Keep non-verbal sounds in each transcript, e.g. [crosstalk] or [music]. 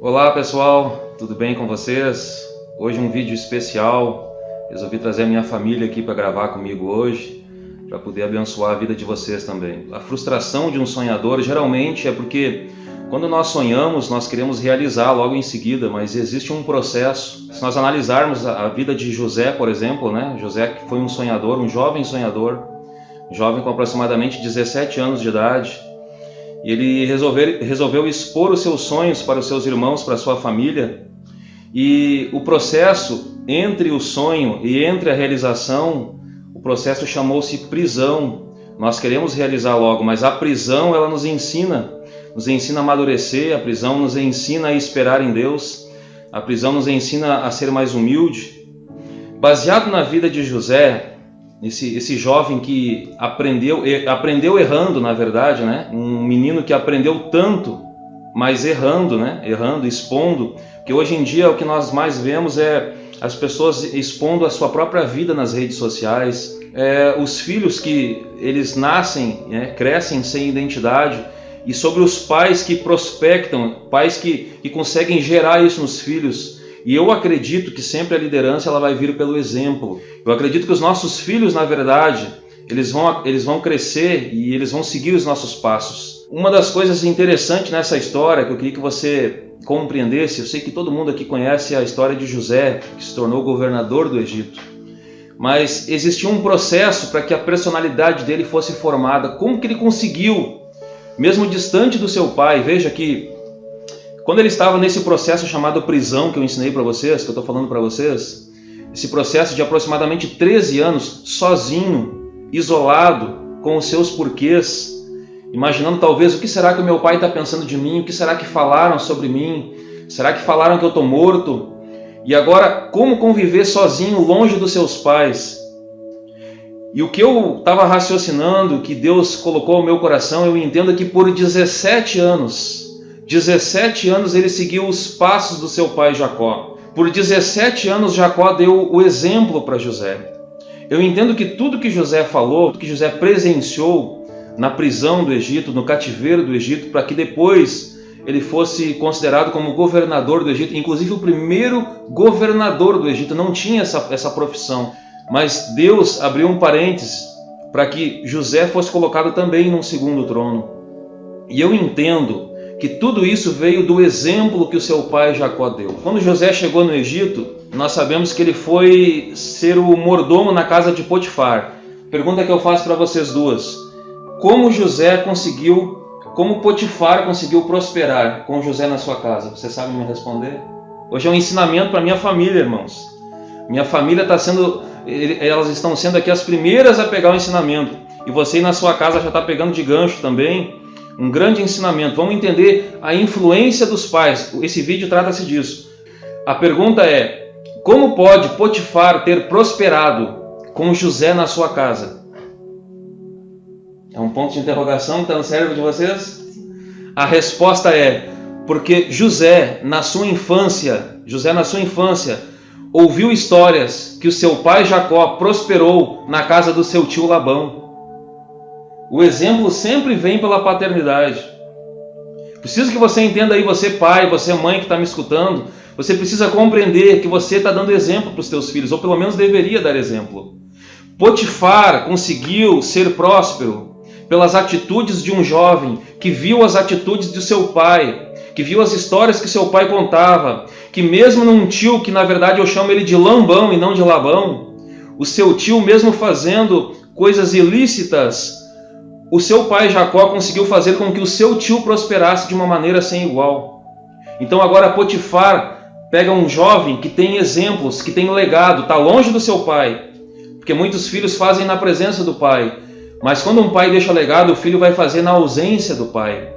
Olá pessoal, tudo bem com vocês? Hoje um vídeo especial. Resolvi trazer a minha família aqui para gravar comigo hoje, para poder abençoar a vida de vocês também. A frustração de um sonhador geralmente é porque quando nós sonhamos, nós queremos realizar logo em seguida, mas existe um processo. Se nós analisarmos a vida de José, por exemplo, né? José que foi um sonhador, um jovem sonhador, jovem com aproximadamente 17 anos de idade, e ele resolveu, expor os seus sonhos para os seus irmãos, para a sua família, e o processo entre o sonho e entre a realização, o processo chamou-se prisão. Nós queremos realizar logo, mas a prisão ela nos ensina nos ensina a amadurecer, a prisão nos ensina a esperar em Deus, a prisão nos ensina a ser mais humilde. Baseado na vida de José, esse, esse jovem que aprendeu, aprendeu errando, na verdade, né? um menino que aprendeu tanto, mas errando, né? errando, expondo, que hoje em dia o que nós mais vemos é as pessoas expondo a sua própria vida nas redes sociais, é, os filhos que eles nascem, né? crescem sem identidade, e sobre os pais que prospectam, pais que, que conseguem gerar isso nos filhos. E eu acredito que sempre a liderança ela vai vir pelo exemplo. Eu acredito que os nossos filhos, na verdade, eles vão, eles vão crescer e eles vão seguir os nossos passos. Uma das coisas interessantes nessa história que eu queria que você compreendesse, eu sei que todo mundo aqui conhece a história de José, que se tornou governador do Egito. Mas existia um processo para que a personalidade dele fosse formada. Como que ele conseguiu mesmo distante do seu pai. Veja que quando ele estava nesse processo chamado prisão que eu ensinei para vocês, que eu estou falando para vocês, esse processo de aproximadamente 13 anos, sozinho, isolado, com os seus porquês, imaginando talvez o que será que o meu pai está pensando de mim, o que será que falaram sobre mim, será que falaram que eu estou morto? E agora, como conviver sozinho, longe dos seus pais? E o que eu estava raciocinando, que Deus colocou ao meu coração, eu entendo que por 17 anos, 17 anos ele seguiu os passos do seu pai Jacó. Por 17 anos Jacó deu o exemplo para José. Eu entendo que tudo que José falou, tudo que José presenciou na prisão do Egito, no cativeiro do Egito, para que depois ele fosse considerado como governador do Egito, inclusive o primeiro governador do Egito, não tinha essa, essa profissão. Mas Deus abriu um parênteses para que José fosse colocado também num segundo trono. E eu entendo que tudo isso veio do exemplo que o seu pai Jacó deu. Quando José chegou no Egito, nós sabemos que ele foi ser o mordomo na casa de Potifar. Pergunta que eu faço para vocês duas. Como José conseguiu, como Potifar conseguiu prosperar com José na sua casa? Você sabe me responder? Hoje é um ensinamento para minha família, irmãos. Minha família está sendo elas estão sendo aqui as primeiras a pegar o ensinamento. E você na sua casa já está pegando de gancho também um grande ensinamento. Vamos entender a influência dos pais. Esse vídeo trata-se disso. A pergunta é, como pode Potifar ter prosperado com José na sua casa? É um ponto de interrogação que está no cérebro de vocês? A resposta é, porque José, na sua infância, José na sua infância, ouviu histórias que o seu pai Jacó prosperou na casa do seu tio Labão. O exemplo sempre vem pela paternidade. Preciso que você entenda aí, você pai, você mãe que está me escutando, você precisa compreender que você está dando exemplo para os seus filhos, ou pelo menos deveria dar exemplo. Potifar conseguiu ser próspero pelas atitudes de um jovem que viu as atitudes de seu pai, que viu as histórias que seu pai contava, que mesmo num tio que na verdade eu chamo ele de lambão e não de labão, o seu tio mesmo fazendo coisas ilícitas, o seu pai Jacó conseguiu fazer com que o seu tio prosperasse de uma maneira sem igual. Então agora Potifar pega um jovem que tem exemplos, que tem legado, está longe do seu pai, porque muitos filhos fazem na presença do pai, mas quando um pai deixa legado, o filho vai fazer na ausência do pai.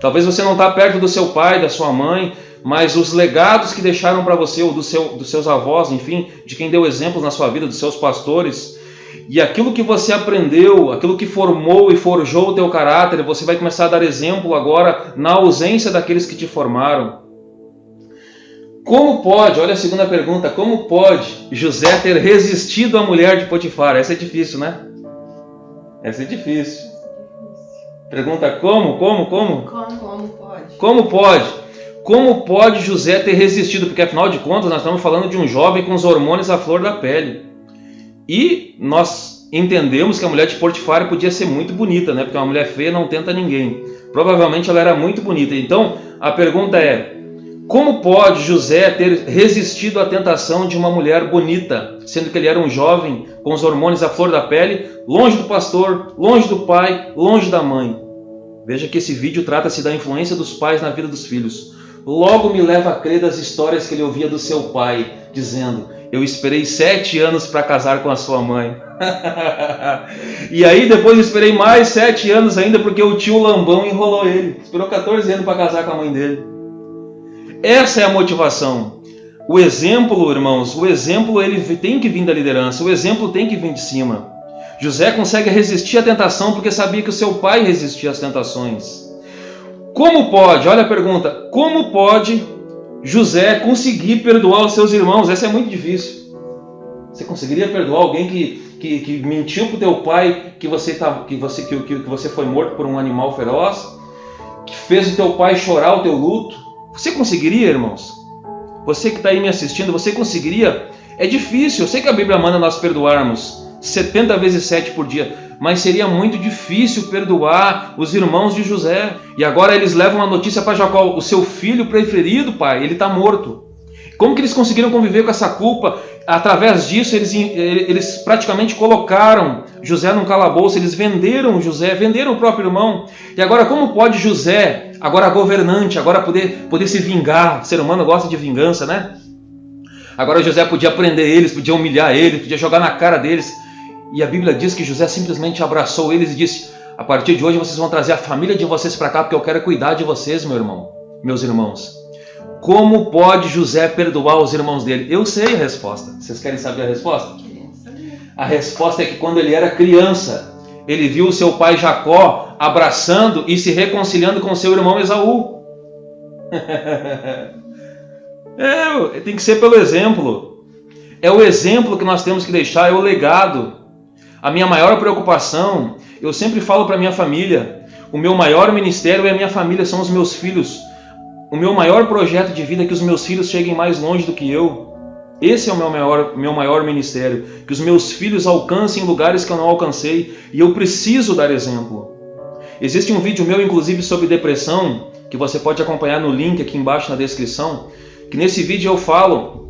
Talvez você não está perto do seu pai, da sua mãe, mas os legados que deixaram para você, ou do seu, dos seus avós, enfim, de quem deu exemplos na sua vida, dos seus pastores, e aquilo que você aprendeu, aquilo que formou e forjou o teu caráter, você vai começar a dar exemplo agora na ausência daqueles que te formaram. Como pode, olha a segunda pergunta, como pode José ter resistido à mulher de Potifar? Essa é difícil, né? Essa é difícil. Pergunta como, como, como? Como, como pode? Como pode? Como pode José ter resistido? Porque afinal de contas nós estamos falando de um jovem com os hormônios à flor da pele. E nós entendemos que a mulher de Portifário podia ser muito bonita, né? Porque uma mulher feia não tenta ninguém. Provavelmente ela era muito bonita. Então a pergunta é: como pode José ter resistido à tentação de uma mulher bonita, sendo que ele era um jovem com os hormônios à flor da pele, longe do pastor, longe do pai, longe da mãe? Veja que esse vídeo trata-se da influência dos pais na vida dos filhos. Logo me leva a crer das histórias que ele ouvia do seu pai, dizendo: Eu esperei sete anos para casar com a sua mãe. [laughs] e aí depois esperei mais sete anos ainda porque o tio Lambão enrolou ele. Esperou 14 anos para casar com a mãe dele. Essa é a motivação. O exemplo, irmãos, o exemplo ele tem que vir da liderança, o exemplo tem que vir de cima. José consegue resistir à tentação porque sabia que o seu pai resistia às tentações. Como pode, olha a pergunta, como pode José conseguir perdoar os seus irmãos? Essa é muito difícil. Você conseguiria perdoar alguém que, que, que mentiu para o teu pai que você, tá, que, você, que, que você foi morto por um animal feroz? Que fez o teu pai chorar o teu luto? Você conseguiria, irmãos? Você que está aí me assistindo, você conseguiria? É difícil, eu sei que a Bíblia manda nós perdoarmos 70 vezes 7 por dia, mas seria muito difícil perdoar os irmãos de José. E agora eles levam uma notícia para Jacó: o seu filho preferido, pai, ele está morto. Como que eles conseguiram conviver com essa culpa? Através disso, eles, eles praticamente colocaram José num calabouço, eles venderam José, venderam o próprio irmão. E agora, como pode José, agora governante, agora poder, poder se vingar? O ser humano gosta de vingança, né? Agora José podia prender eles, podia humilhar eles, podia jogar na cara deles. E a Bíblia diz que José simplesmente abraçou eles e disse: A partir de hoje vocês vão trazer a família de vocês para cá, porque eu quero cuidar de vocês, meu irmão, meus irmãos. Como pode José perdoar os irmãos dele? Eu sei a resposta. Vocês querem saber a resposta? A resposta é que quando ele era criança, ele viu o seu pai Jacó abraçando e se reconciliando com seu irmão Esaú. [laughs] é, tem que ser pelo exemplo. É o exemplo que nós temos que deixar, é o legado. A minha maior preocupação, eu sempre falo para minha família, o meu maior ministério é a minha família, são os meus filhos. O meu maior projeto de vida é que os meus filhos cheguem mais longe do que eu. Esse é o meu maior, meu maior ministério. Que os meus filhos alcancem lugares que eu não alcancei. E eu preciso dar exemplo. Existe um vídeo meu, inclusive, sobre depressão, que você pode acompanhar no link aqui embaixo na descrição. Que nesse vídeo eu falo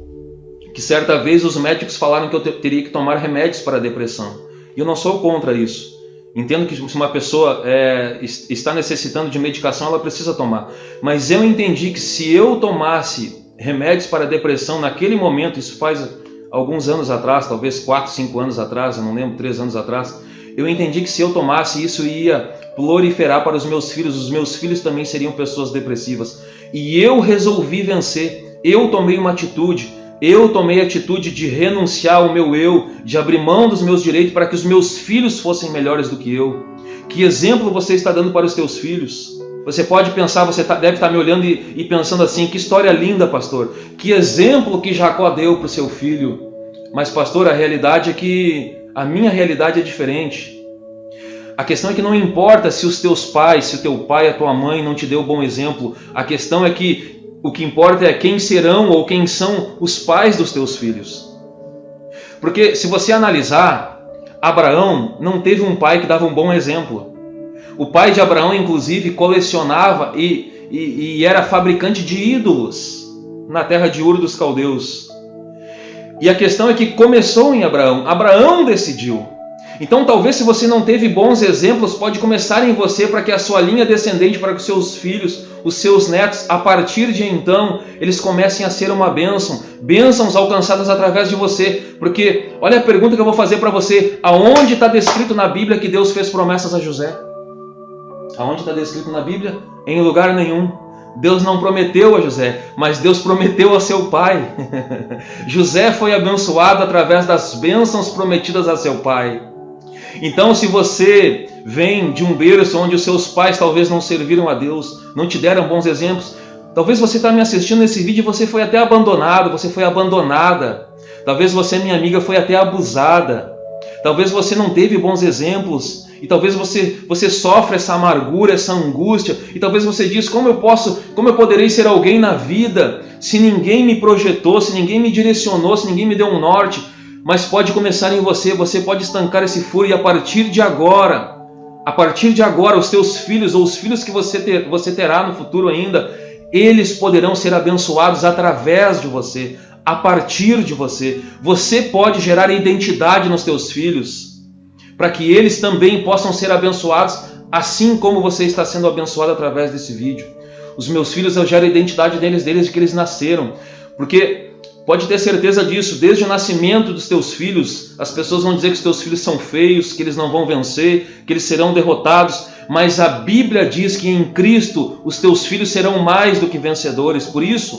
que certa vez os médicos falaram que eu teria que tomar remédios para a depressão. E eu não sou contra isso. Entendo que se uma pessoa é, está necessitando de medicação, ela precisa tomar. Mas eu entendi que se eu tomasse remédios para depressão naquele momento, isso faz alguns anos atrás, talvez 4, 5 anos atrás, eu não lembro, 3 anos atrás, eu entendi que se eu tomasse isso ia proliferar para os meus filhos, os meus filhos também seriam pessoas depressivas. E eu resolvi vencer, eu tomei uma atitude, eu tomei a atitude de renunciar ao meu eu, de abrir mão dos meus direitos para que os meus filhos fossem melhores do que eu. Que exemplo você está dando para os teus filhos? Você pode pensar, você tá, deve estar me olhando e, pensando assim: que história linda, pastor. Que exemplo que Jacó deu para o seu filho. Mas, pastor, a realidade é que a minha realidade é diferente. A questão é que não importa se os teus pais, se o teu pai, a tua mãe não te deu bom exemplo. A questão é que o que importa é quem serão ou quem são os pais dos teus filhos. Porque se você analisar, Abraão não teve um pai que dava um bom exemplo. O pai de Abraão, inclusive, colecionava e, e, e era fabricante de ídolos na terra de Ur dos Caldeus. E a questão é que começou em Abraão. Abraão decidiu. Então, talvez se você não teve bons exemplos, pode começar em você para que a sua linha descendente, para que os seus filhos, os seus netos, a partir de então, eles comecem a ser uma bênção, bênçãos alcançadas através de você. Porque, olha a pergunta que eu vou fazer para você: aonde está descrito na Bíblia que Deus fez promessas a José? Aonde está descrito na Bíblia? Em lugar nenhum. Deus não prometeu a José, mas Deus prometeu a seu pai. [laughs] José foi abençoado através das bênçãos prometidas a seu pai. Então, se você vem de um berço onde os seus pais talvez não serviram a Deus, não te deram bons exemplos, talvez você está me assistindo nesse vídeo e você foi até abandonado, você foi abandonada. Talvez você, minha amiga, foi até abusada. Talvez você não teve bons exemplos e talvez você, você sofre essa amargura, essa angústia, e talvez você diz: como eu posso, como eu poderei ser alguém na vida se ninguém me projetou, se ninguém me direcionou, se ninguém me deu um norte? Mas pode começar em você, você pode estancar esse furo e a partir de agora, a partir de agora, os teus filhos ou os filhos que você, ter, você terá no futuro ainda, eles poderão ser abençoados através de você, a partir de você. Você pode gerar identidade nos teus filhos para que eles também possam ser abençoados, assim como você está sendo abençoado através desse vídeo. Os meus filhos, eu gero a identidade deles desde que eles nasceram, porque pode ter certeza disso, desde o nascimento dos teus filhos, as pessoas vão dizer que os teus filhos são feios, que eles não vão vencer, que eles serão derrotados, mas a Bíblia diz que em Cristo os teus filhos serão mais do que vencedores. Por isso,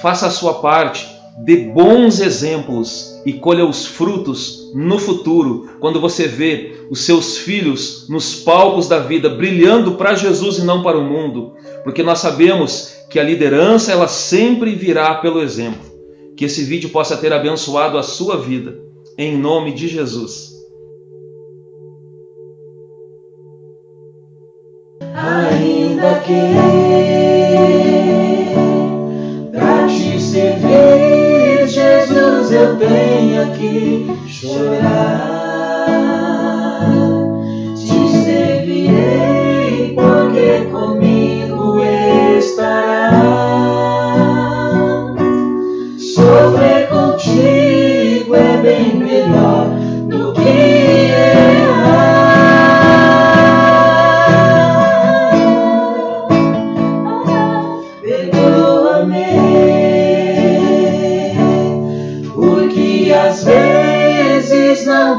faça a sua parte, dê bons exemplos e colha os frutos no futuro, quando você vê os seus filhos nos palcos da vida brilhando para Jesus e não para o mundo, porque nós sabemos que a liderança ela sempre virá pelo exemplo. Que esse vídeo possa ter abençoado a sua vida, em nome de Jesus. Ainda que eu tenho que chorar. Contigo é bem melhor do que errar.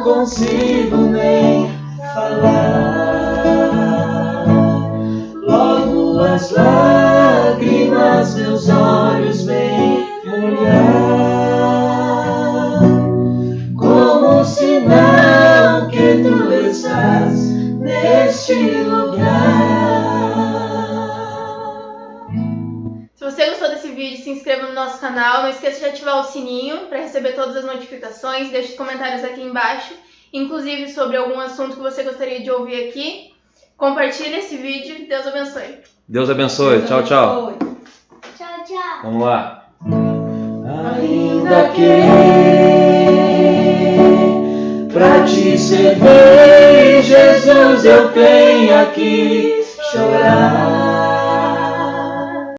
consigo nem falar. Logo as lágrimas meus olhos vêm molhar, inscreva no nosso canal. Não esqueça de ativar o sininho para receber todas as notificações. Deixe os comentários aqui embaixo inclusive sobre algum assunto que você gostaria de ouvir aqui. Compartilhe esse vídeo. Deus abençoe. Deus abençoe. Deus tchau, tchau. Tchau, tchau. Vamos lá. Ainda que pra te servir, Jesus, eu tenho que chorar.